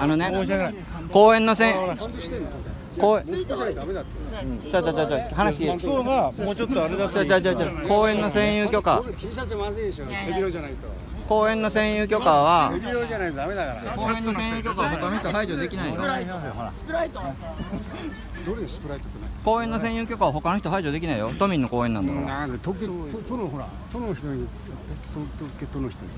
あのね公園の線公園ちょちょちょちょ話そうがもうちょっとあれだちょちょちょちょ公園の占有許可。T シャツまずいでしょ。背広じゃないと公園の占有許可は背広じゃないとダメだから。公園の占有許可は他の人排除できないのどれスプライトって公園の占有許可は他の人排除できないよ。都民の公園なんだから。なんで都都都のほら都の人に都都都の人に。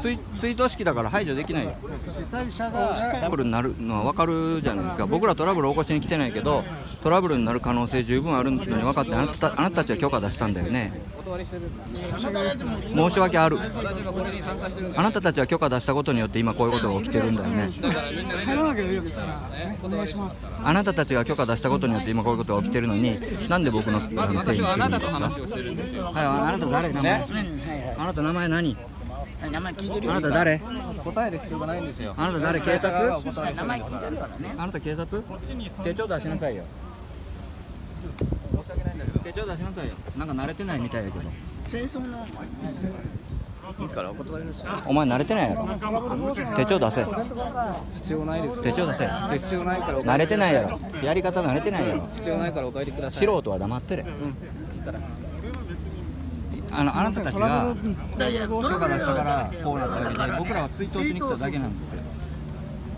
ツイツイート式だから排除できないよ。主催者トがラブルになるのは分かるじゃないですか。僕らトラブル起こしに来てないけどトラブルになる可能性十分あるのに分かってあなたあなたたちは許可出したんだよね申し訳ある。あなたたちは許可出したことによって今こういうことが起きてるんだよね。あなたたちが許可出したことによって今こういうことが起きてるのになんで僕のあのせいにしてるんですか？はいあなた誰？名前。あなた名前何？名前聞いてるあなた誰？答える必要がないんですよ。あなた誰？警察？名前聞いてるからね。あなた警察？手帳出しなさいよ手帳出しなさいよ。なんか慣れてないみたいやけど。戦争の。いいからお断りですよお前慣れてないやろ。手帳出せ。必要ないです手帳出せ。必要ないからお慣れてないやろ。やり方慣れてないやろ。必要ないからお帰りください。素人は黙ってれうんいいから。あのあなたたちがいや許可出したからこうなったわけで僕らは追悼しに来ただけなんですよ。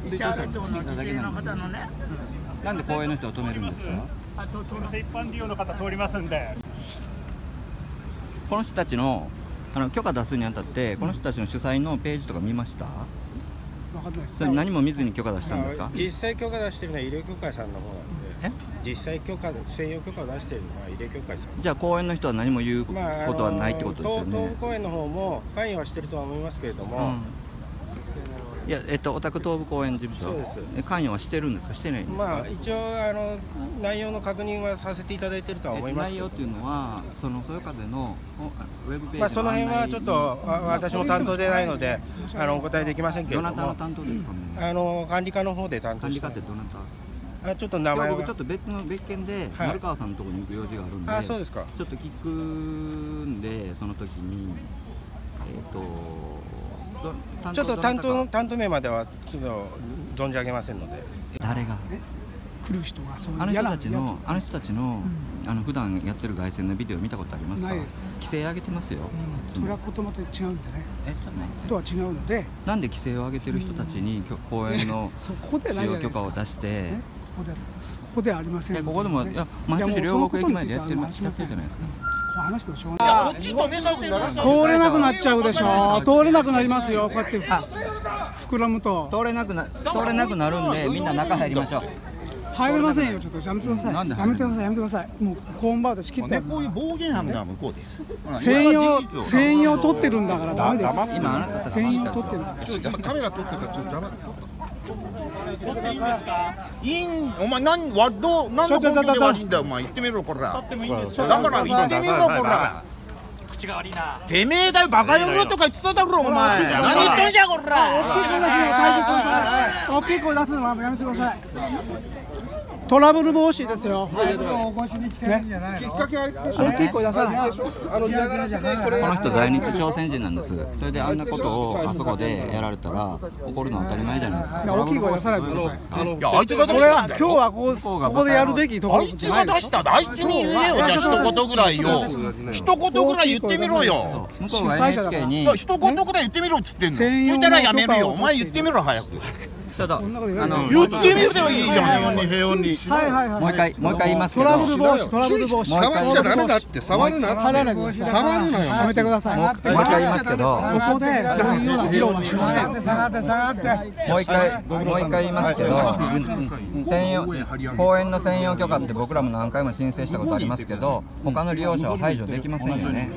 石原町の犠牲の方のね。なんで公園の人を止めるんですか？あとと一般利用の。方通りますんで。この人たちのあの許可出すにあたってこの人たちの主催のページとか見ました？わかんないです。それ何も見ずに許可出したんですか？実際許可出してるのは医療協会さんの方なんで。え？実際許可専用許可を出してるのは医療協会さん。じゃあ公園の人は何も言うことはないってことですよ東東ね武公園の方も関与はしてるとは思いますけれども、うんいやえっとお宅東部公園事務所。関与はしてるんですか？してないんですか、まあ一応あの内容の確認はさせていただいてるとは思います内容っていうのはそのそよ風のおウェブページまあその辺はちょっとあ私も担当でないのであのお答えできませんけれどどなたのも担当ですか？ねあの管理課の方で担当管理して課ってどなた？あちょっと名前僕ちょっと別の別件ではい。丸川さんのところに行く用事があるんで、あそうですか。ちょっと聞くんでその時にえっ、とど担ちょっと担当の担当名まではちょっと存じ上げませんので。誰が？来る人がそういうあの人たちのあの人たちの、あの普段やってる凱旋のビデオ見たことありますか？ないです。規制上げてますよ、うん。それは言葉と違うんでね。えちょっと待って。とは違うので。なんで規制を上げてる人たちにきょ公園のそうここで使ないじゃないですか。用許可を出してねここでここではありませんえので。ここでもいや毎年両国駅前でやってるやってるじゃないですかこう話してもしょうがない。こっち止めさせて通れなくなっちゃうでしょ。通れなくなりますよ。こうやって膨らむと。通れなくな通れなくなるんでみんな中入りましょう。入れませんよ。ちょっとやめてください。やめてください。やめてください。もうコーンバーで仕切ってこういう暴言は向こうで。す。専用専用取ってるんだからダメです。今あなた専用取ってる。ちょっとカメラ撮ってるからちょっと邪魔いいん、お前なんわどうなんの根拠で悪いんだよお前言ってみろこら。だから言ってみろこら。口が悪いな。てめえだよバカ野郎とか言ってただろお前。何言ってんじゃこら。大きい声出すのはやめてください。トラブル防止ですよ。お越しに来てるんじゃないきっかけはあい。つでしょ大きい声出さない。あの嫌がらせでこれこの人在日朝鮮人なんですそれであんなことをあそこでやられたら怒るのは当たり前じゃないですか。大きい声出さないでください。いやあいつが出それは今した。んだよ。日はこうここでやるべきところあいつが出したんだあいつに言えよ。じゃあ一言ぐらいよ。一言ぐらい言ってみろよ。向こうが NHK に。一言ぐらい言ってみろっつってんの。言ったらやめるよ。お前言ってみろ早く。ちょっとあの言ってみるでもいいじゃん。平穏に平穏に。はいはいはいもう一回もう一回言いますけトどラブル防止トラブル防止。もう一回触っちゃダメだって触るな入らないでください触るなよ。やめてくださいもう一回言いますけど。ここでそういうような議論はしません下がって下がって。もう一回もう一回言いますけど専用公園の専用許可って僕らも何回も申請したことありますけど他の利用者は排除できませんよね。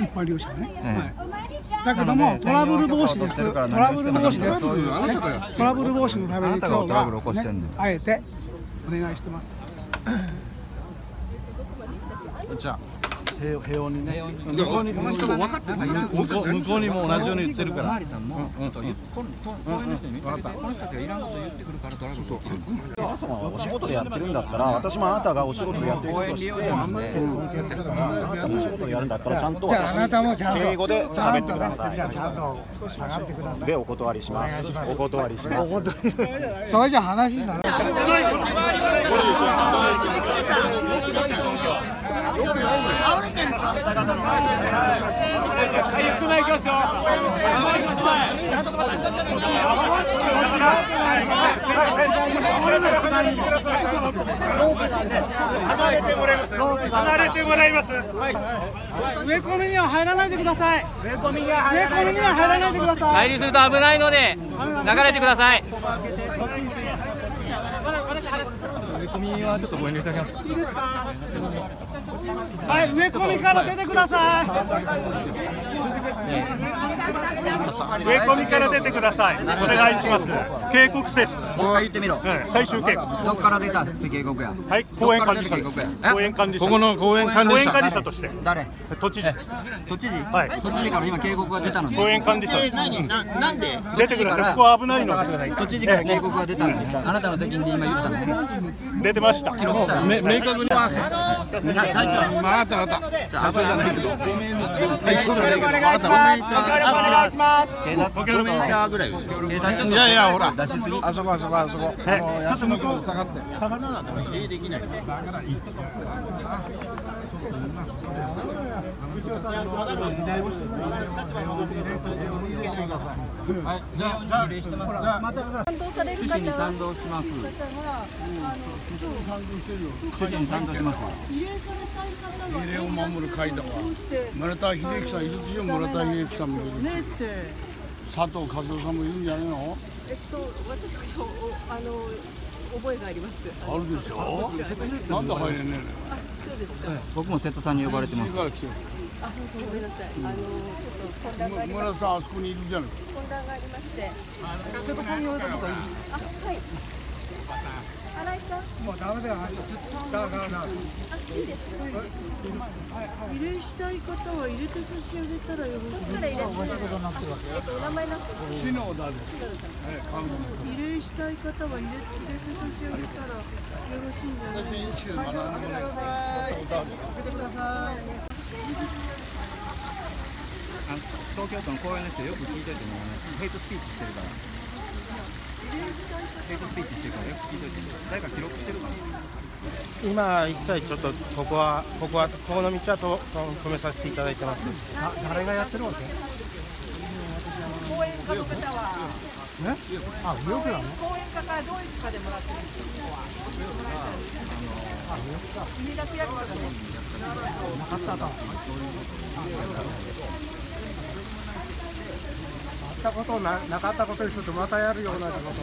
一般利用者がね、だけどもトラブル防止です。トラブル防止です。トラブル防止のために今日は、ね、あえてお願いしてます。じゃあ平平穏にね。向こうにこの人が分かって向こう向こうにも同じように言ってるから。おまわりさんも、このと公園の人にこの人たちがいらんこと言ってくるからトラブルが起きるお仕事でやってるんだったら私もあなたがお仕事でやってることを知って尊敬するからあなたもお仕事でやるんだったらちゃんとじゃああなたも私ちゃんとに敬語で喋ってくださじゃあちゃんと下がってください。いでお断りします。お断りします。お断り。それじゃ話にならない倒れてるぞ植え込みには入らないでください。植え込みには入らいでください。入りすると危ないので流れてください。はい植え込みから出てください。植え込みから出てください。お願いします。警告です。もう一回言ってみろ。最終警告。どっから出た警告や。はい公園管理者。公園管理者。ここの公園管理者。公園管理者として。誰？都知事。都知事、はい。都知事から今警告が出たのに公園管理者。え何？ななんで？出てください。ここは危ないの。で都知事から警告が出たのにあなたの責任で今言った出てました。明確にまあ分かった分かった。社長じゃないけどごめん会長じゃない。けど分かったごめんお願いします警察ごぐらいいやい。やほら出しすぎあそこあそこあそこあのヤシの木の下がってじゃあ礼してます賛同される趣旨に方は賛同します方はあの趣旨に賛同します慰霊されたい方は慰霊を守る会だ村田秀樹さんいるでしょ村田秀樹さんもいる。ねって。佐藤和夫さんもいるんじゃないの？えっと私こそおあの覚えがあります。あるでしょ？なんで入れねあそうですか僕も瀬戸さんに呼ばれてえのます。から来てるあごめんなさいあのちょっと混乱がありま村田さんあそこにいるじゃない。混乱がありまして。瀬戸さんに言われたことがいいあはい新井さんもうダメだよだからだからあいいですよ慰霊したい方は入れて差し上げたらよろしいですか入れてえっとお名前なんて篠田です篠田さん慰霊したい方は入れて差し上げたらよろしいんじゃないですかあの東京都の公園の人よく聞いといてねヘイトスピーチしてるから。ヘイトスピーチしてるからよく聞いといてね誰か記録してるかな今一切ちょっとここはここはここの道はとと止めさせていただいてます。誰がやってるわけ？講演家の方は。ねあ右翼なの？講演家からどういうかでもらってるんですかここは墨田区役所がねなかったかあったことななかったことにするとまたやるようなこと。